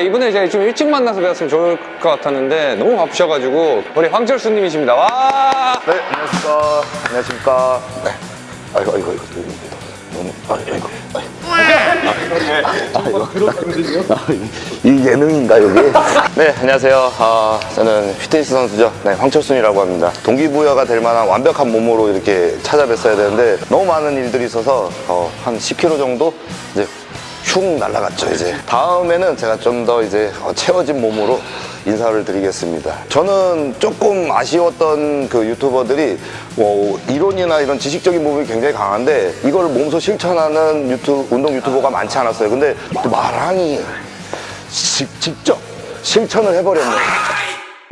이번에 제가 좀 일찍 만나서 뵈었으면 좋을 것 같았는데 너무 바쁘셔가지고 우리 황철수님이십니다. 와! 네, 안녕하십니까. 안녕하십니까. 네. 아이고, 아이고, 아이고. 너무, 아이고, 아이고. 아, 이- 이 예능인가, 여기? 네, 안녕하세요. 아, 저는 피트니스 선수죠. 네, 황철순이라고 합니다. 동기부여가 될 만한 완벽한 몸으로 이렇게 찾아뵀어야 되는데 너무 많은 일들이 있어서 어, 한 10kg 정도 이제 흉 날라갔죠 이제. 다음에는 제가 좀 더 이제 어, 채워진 몸으로 인사를 드리겠습니다. 저는 조금 아쉬웠던 그 유튜버들이 뭐 이론이나 이런 지식적인 부분이 굉장히 강한데 이걸 몸소 실천하는 유튜 운동 유튜버가 많지 않았어요. 근데 또 마랑이 직, 직접 실천을 해버렸네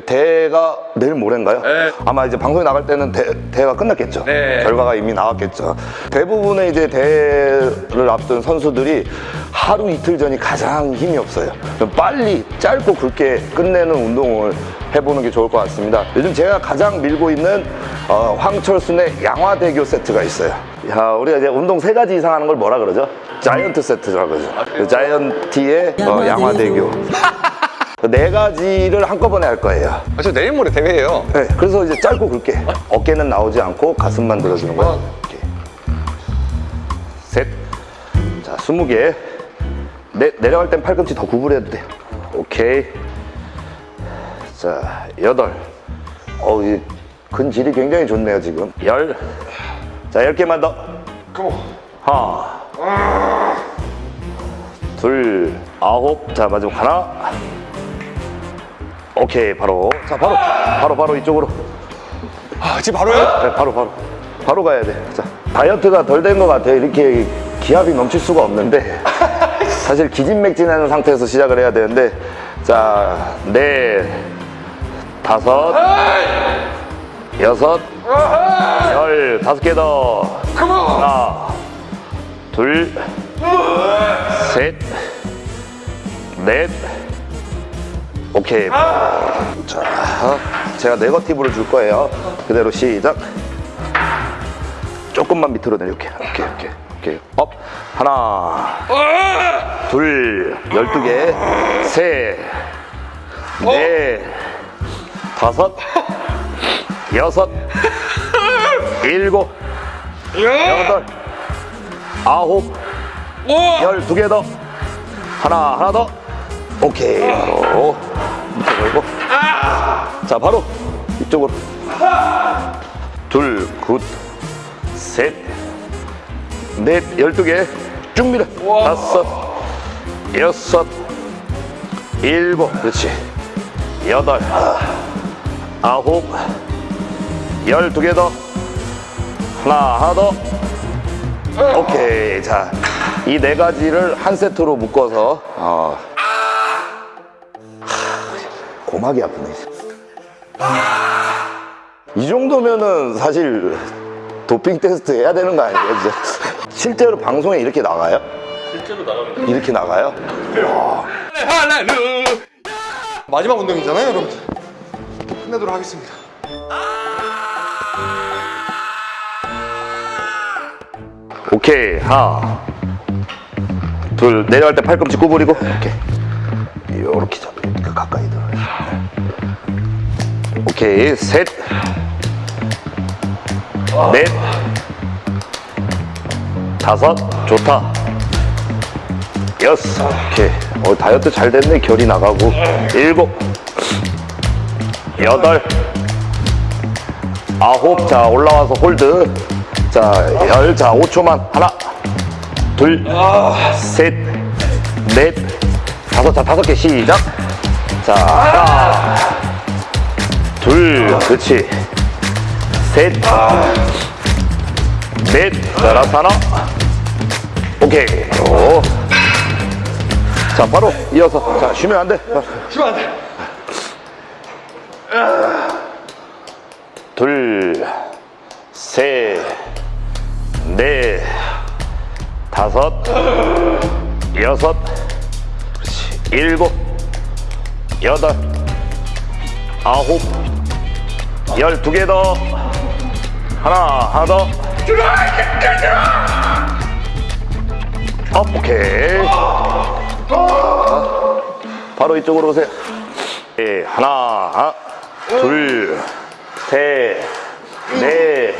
대회가 내일 모레인가요? 네. 아마 이제 방송에 나갈 때는 대, 대회가 끝났겠죠. 네. 결과가 이미 나왔겠죠. 대부분의 이제 대회를 앞둔 선수들이 하루 이틀 전이 가장 힘이 없어요. 빨리 짧고 굵게 끝내는 운동을 해보는 게 좋을 것 같습니다. 요즘 제가 가장 밀고 있는 어, 황철순의 양화대교 세트가 있어요. 야, 우리가 이제 운동 세 가지 이상 하는 걸 뭐라 그러죠? 자이언트 세트라고 그러죠. 그 자이언티의 어, 양화대교. 그네 가지를 한꺼번에 할 거예요. 아, 저 내일 모레 대회예요. 네, 그래서 이제 짧고 굵게 어깨는 나오지 않고 가슴만 들어주는 거예요. 이렇게. 셋, 자, 스무 개. 내, 내려갈 땐 팔꿈치 더 구부려도 돼. 오케이. 자, 여덟. 어우, 이 근질이 굉장히 좋네요, 지금. 열. 자, 열 개만 더. 하나. 둘, 아홉. 자, 마지막 하나. 오케이, 바로. 자, 바로. 바로, 바로 이쪽으로. 아, 지금 바로요? 네, 바로 바로 바로 가야 돼. 자 다이어트가 덜 된 것 같아요. 이렇게 기압이 넘칠 수가 없는데 사실 기진맥진하는 상태에서 시작을 해야 되는데 자네 다섯 여섯 열 다섯 개 더 하나 둘셋넷 오케이. 자 제가 negative를 줄 거예요. 그대로 시작. 조금만 밑으로 내려올게 오케이 오케이 오케이. up. 하나 둘 열두 개셋넷 다섯 여섯 일곱 여덟 아홉 열 두 개 더. 하나 하나 더. 오케이. 바로 걸고 자 바로 이쪽으로 둘, good, 셋, 넷, 열두 개, 쭉 밀어. 다섯, 여섯, 일곱, 그렇지. 여덟, 아홉, 열두 개 더. 하나, 하나 더. 오케이. 자, 이 네 가지를 한 세트로 묶어서, 어. 하, 고막이 아프네. 이 정도면은 사실 도핑 테스트 해야 되는 거 아니에요? 실제로 방송에 이렇게 나가요? 실제로 나갑니다. 이렇게 나가요? 마지막 운동이잖아요, 여러분들. 끝내도록 하겠습니다. 오케이 하나 둘 내려갈 때 팔꿈치 구부리고 오케이 요렇게 잡그 가까이 오케이 셋 넷. 다섯. 좋다. 여섯. 오케이. 어, 다이어트 잘 됐네. 결이 나가고. 일곱. 여덟. 아홉. 자 올라와서 hold. 자열자 5초만. 하나. 둘셋넷. 다섯. 자 다섯 개. 시작. 자 하나 둘 그렇지. 셋넷 자 라스 하나 오케이. 오. 자 바로 이어서. 자 쉬면 안돼. 쉬면 안 돼. 둘, 셋, 넷, 다섯, 여섯, 그렇지. 일곱, 여덟, 아홉, 열두 개 더. 하나, 하나 더. up, 오케이. 바로 이쪽으로 오세요. 예, 하나, 둘, 셋, 넷,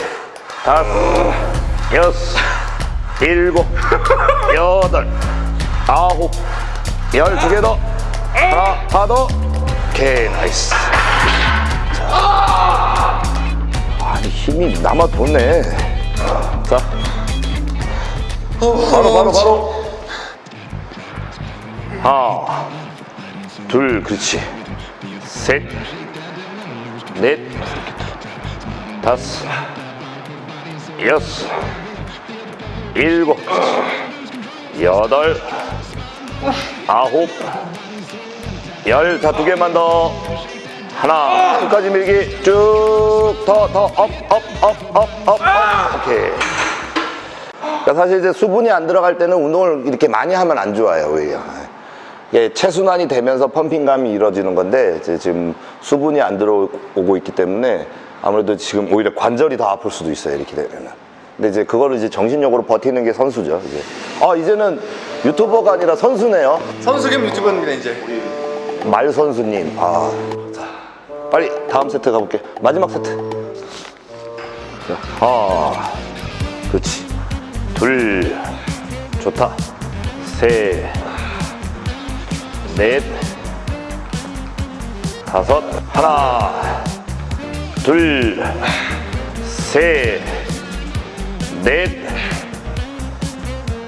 다섯, 여섯, 일곱, 여덟, 아홉, 열 두 개 더. 하나, 하나 더. 오케이, 나이스. 자. 힘이 남아 돋네. 자. 바로, 바로, 바로. 하나, 둘, 그렇지. 셋, 넷, 다섯, 여섯, 일곱, 여덟, 아홉, 열. 자, 두 개만 더. 하나, 끝까지 밀기. 쭉. 더, 더, up, up, up, up, up, up. 오케이. 그러니까 사실 이제 수분이 안 들어갈 때는 운동을 이렇게 많이 하면 안 좋아요, 오히려. 이게 체순환이 되면서 pumping감이 이루어지는 건데 이제 지금 수분이 안 들어오고 있기 때문에 아무래도 지금 오히려 관절이 더 아플 수도 있어요, 이렇게 되면은. 근데 이제 그거를 이제 정신력으로 버티는 게 선수죠, 이제. 아, 이제는 유튜버가 아니라 선수네요. 선수 겸 유튜버입니다 이제. 말 선수님. 아, 자, 빨리 다음 세트 가볼게. 마지막 세트. 자, 아, 그렇지. 둘, 좋다. 셋, 넷, 다섯, 하나, 둘, 셋, 넷.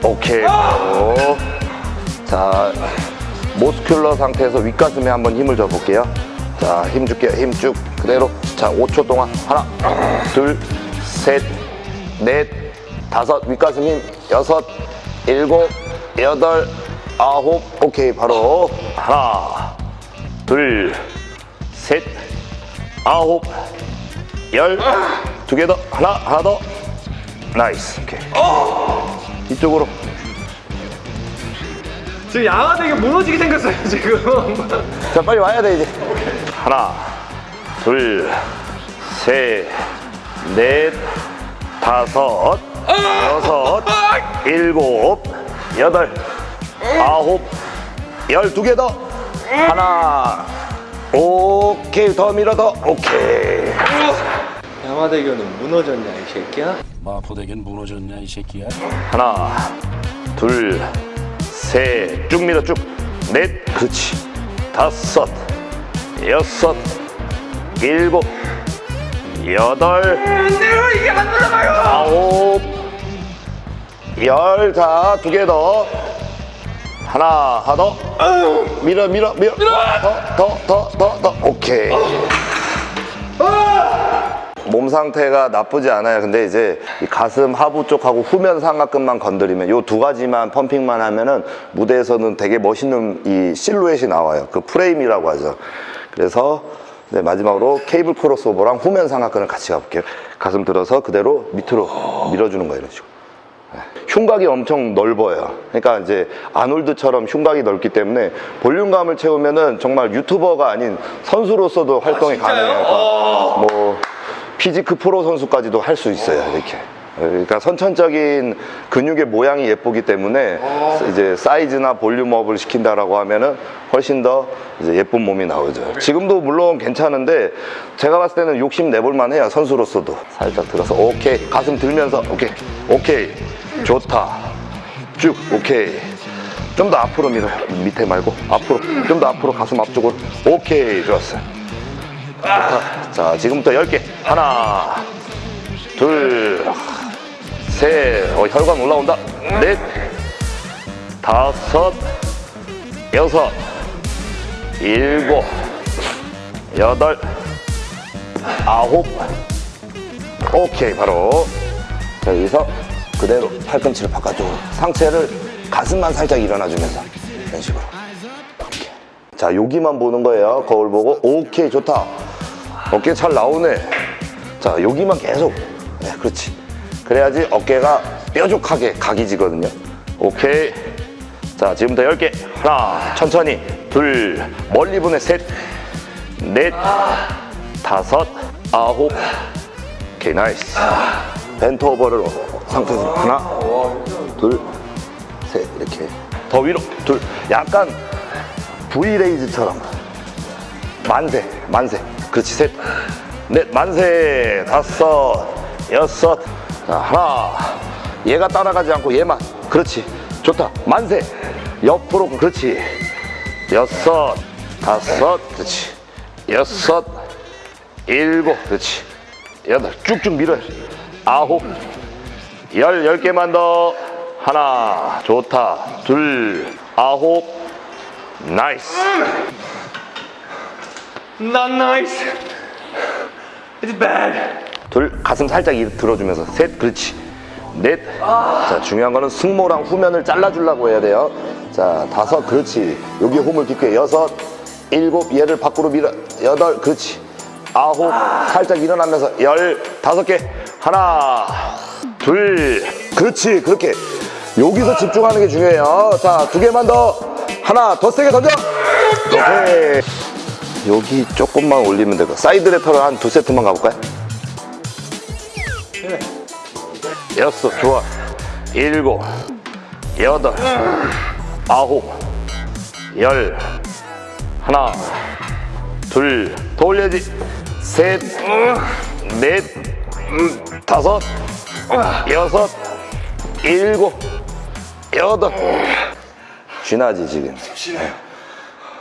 오케이. 자, 모스큘러 상태에서 윗가슴에 한번 힘을 줘 볼게요. 자, 힘 줄게요. 힘 쭉 그대로. 자, 5초 동안 하나, 둘, 셋, 넷, 다섯, 윗가슴 힘, 여섯, 일곱, 여덟, 아홉. 오케이, 바로 하나, 둘, 셋, 아홉, 열. 두 개 더. 하나, 하나 더. nice. 오케이. 이쪽으로. 지금 양아되게 무너지게 생겼어요 지금. 자 빨리 와야 돼 이제 하나 둘 셋 넷 다섯 여섯 일곱 여덟 아홉 열두 개 더. 하나 오케이. 더 밀어 더 오케이. 양화대교는 무너졌냐 이 새끼야? 마포대교는 무너졌냐 이 새끼야? 하나 둘 셋 쭉 밀어 쭉넷 그렇지. 다섯 여섯 일곱 여덟 아홉 열 자 두 개 더. 하나 하나 더. 밀어 밀어 밀어. 더 더 더더 오케이. 몸 상태가 나쁘지 않아요. 근데 이제 이 가슴 하부 쪽하고 후면 상하근만 건드리면 요 두 가지만 펌핑만 하면은 무대에서는 되게 멋있는 이 실루엣이 나와요. 그 프레임이라고 하죠. 그래서 네, 마지막으로 cable crossover랑 후면 삼각근을 같이 가볼게요. 가슴 들어서 그대로 밑으로 밀어주는 거예요. 이런 식으로. 네. 흉곽이 엄청 넓어요. 그러니까 이제 아놀드처럼 흉곽이 넓기 때문에 볼륨감을 채우면은 정말 유튜버가 아닌 선수로서도 활동이 가능해요. 그러니까 뭐 physique 프로 선수까지도 할 수 있어요. 이렇게. 그러니까 선천적인 근육의 모양이 예쁘기 때문에 이제 사이즈나 volume up을 시킨다라고 하면은 훨씬 더 이제 예쁜 몸이 나오죠. 지금도 물론 괜찮은데 제가 봤을 때는 욕심 내볼 만 해요. 선수로서도. 살짝 들어서 오케이. 가슴 들면서 오케이. 오케이. 좋다. 쭉 오케이. 좀 더 앞으로 밀어요. 밑에 말고 앞으로. 좀 더 앞으로 가슴 앞쪽으로. 오케이. 좋았어요. 좋다. 자, 지금부터 10개. 하나, 둘, 셋. 어, 혈관 올라온다. 넷, 다섯, 여섯, 일곱, 여덟, 아홉. 오케이, 바로. 자, 여기서 그대로 팔꿈치를 바깥쪽으로. 상체를 가슴만 살짝 일어나주면서. 이런 식으로. 자, 여기만 보는 거예요. 거울 보고. 오케이, 좋다. 어깨 잘 나오네. 자, 여기만 계속. 네, 그렇지. 그래야지 어깨가 뾰족하게 각이 지거든요. 오케이. 자, 지금부터 10개. 하나, 천천히. 둘, 멀리 보내. 셋, 넷, 다섯, 아홉. 오케이, nice. bent over를 상태에서 하나, 둘, 셋. 이렇게. 더 위로. 둘. 약간 V raise처럼 만세 만세 그렇지 셋넷 만세 다섯 여섯 자, 하나. 얘가 따라가지 않고 얘만. 그렇지. 좋다. 만세. 옆으로 그렇지. 여섯. 다섯. 그렇지. 여섯. 일곱. 그렇지. 여덟. 쭉쭉 밀어야 돼 아홉. 열 열 개만 더. 하나. 좋다. 둘. 아홉. Nice. Not nice. It's bad. 둘 가슴 살짝 이- 들어주면서 셋 그렇지. 넷 자 중요한 거는 승모랑 후면을 잘라주려고 해야 돼요. 자 다섯 그렇지. 여기 홈을 깊게. 여섯 일곱 얘를 밖으로 밀어 여덟 그렇지. 아홉 살짝 일어나면서 열 다섯 개. 하나 둘 그렇지. 그렇게. 여기서 집중하는 게 중요해요. 자 두 개만 더. 하나 더 세게 던져. 오케이. 여기 조금만 올리면 되고 side lateral을 한 두 세트만 가볼까요? 여섯 좋아. 일곱 여덟 아홉 열. 하나 둘더 올려야지. 셋넷 다섯 여섯 일곱 여덟. 쥐나지 지금.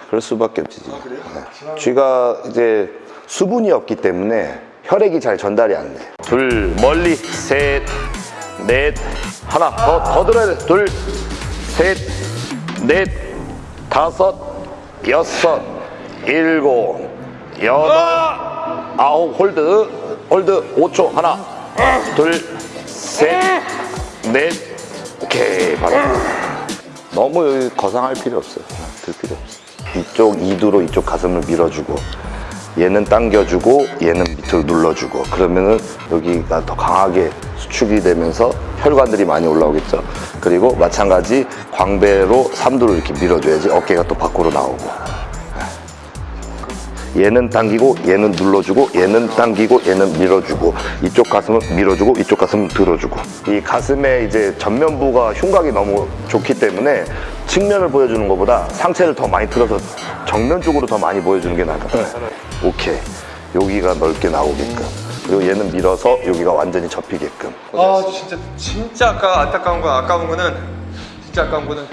그럴 수밖에 없지 지금. 네. 쥐가 이제 수분이 없기 때문에 혈액이 잘 전달이 안 돼. 둘 멀리. 셋, 넷, 하나 더 더 들어야 돼. 둘, 셋, 넷, 다섯, 여섯, 일곱, 여덟, 아홉 hold hold 5초 하나, 둘, 셋, 넷, 오케이 바로. 너무 거상할 필요 없어요. 들 필요 없어. 이쪽 이두로 이쪽 가슴을 밀어주고 얘는 당겨주고 얘는 밑으로 눌러주고. 그러면은 여기가 더 강하게 수축이 되면서 혈관들이 많이 올라오겠죠. 그리고 마찬가지 광배로 삼두를 이렇게 밀어줘야지 어깨가 또 밖으로 나오고. 얘는 당기고 얘는 눌러주고 얘는 당기고 얘는 밀어주고. 이쪽 가슴은 밀어주고 이쪽 가슴은 들어주고. 이 가슴에 이제 전면부가 흉곽이 너무 좋기 때문에 측면을 보여주는 것보다 상체를 더 많이 틀어서 정면 쪽으로 더 많이 보여주는 게 나아요 오케이. 여기가 넓게 나오게끔. 그리고 얘는 밀어서 여기가 완전히 접히게끔. 아 진짜 진짜 아까 안타까운 건 아까운 거는 진짜 아까운 거는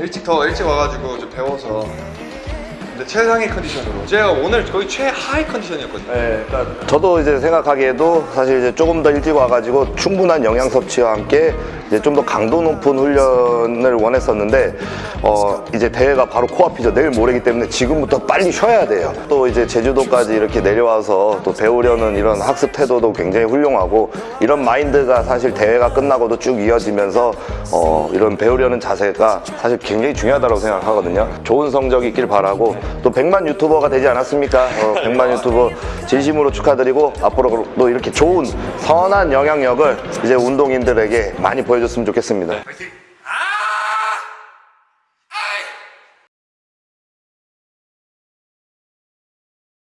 일찍 더 일찍 와가지고 좀 배워서. 근데 최상의 컨디션으로. 제가 오늘 거의 최하위 컨디션이었거든요. 네, 그러니까 저도 이제 생각하기에도 사실 이제 조금 더 일찍 와가지고 충분한 영양 섭취와 함께 이제 좀 더 강도 높은 훈련을 원했었는데 어 이제 대회가 바로 코앞이죠. 내일 모레기 때문에 지금부터 빨리 쉬어야 돼요. 또 이제 제주도까지 이렇게 내려와서 또 배우려는 이런 학습 태도도 굉장히 훌륭하고 이런 마인드가 사실 대회가 끝나고도 쭉 이어지면서 어 이런 배우려는 자세가 사실 굉장히 중요하다고 생각하거든요. 좋은 성적 있길 바라고 또 100만 유튜버가 되지 않았습니까? 어, 100만 유튜버 진심으로 축하드리고 앞으로도 이렇게 좋은 선한 영향력을 이제 운동인들에게 많이 보여줬으면 좋겠습니다.